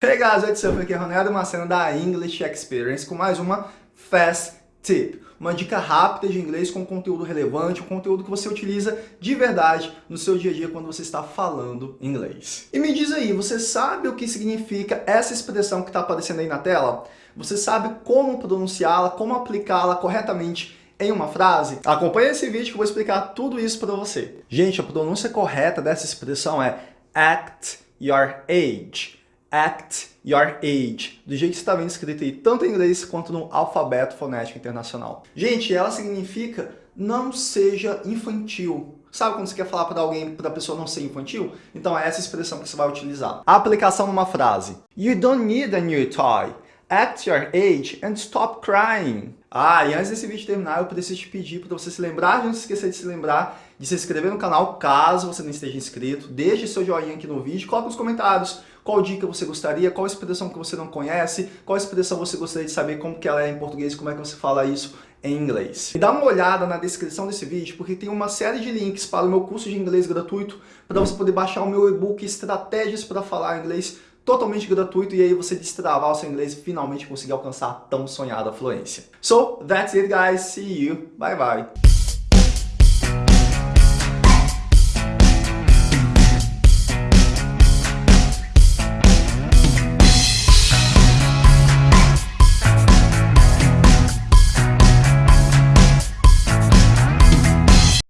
Hey guys, what's up? Aqui é Ronaldo Macena da English Experience com mais uma Fast Tip. Uma dica rápida de inglês com conteúdo relevante, um conteúdo que você utiliza de verdade no seu dia a dia quando você está falando inglês. E me diz aí, você sabe o que significa essa expressão que está aparecendo aí na tela? Você sabe como pronunciá-la, como aplicá-la corretamente em uma frase? Acompanhe esse vídeo que eu vou explicar tudo isso para você. Gente, a pronúncia correta dessa expressão é act your age act your age, do jeito que está vendo escrito aí, tanto em inglês quanto no alfabeto fonético internacional. Gente, ela significa não seja infantil. Sabe quando você quer falar para alguém, para a pessoa não ser infantil? Então é essa expressão que você vai utilizar. A aplicação numa frase. You don't need a new toy. Act your age and stop crying. Ah, e antes desse vídeo terminar, eu preciso te pedir para você se lembrar, não se esquecer de se lembrar de se inscrever no canal, caso você não esteja inscrito. Deixe seu joinha aqui no vídeo, coloque nos comentários qual dica você gostaria, qual expressão que você não conhece, qual expressão você gostaria de saber como que ela é em português, como é que você fala isso em inglês. E dá uma olhada na descrição desse vídeo, porque tem uma série de links para o meu curso de inglês gratuito, para você poder baixar o meu e-book Estratégias para Falar Inglês totalmente gratuito e aí você destravar o seu inglês e finalmente conseguir alcançar a tão sonhada fluência. So, that's it guys, see you, bye bye!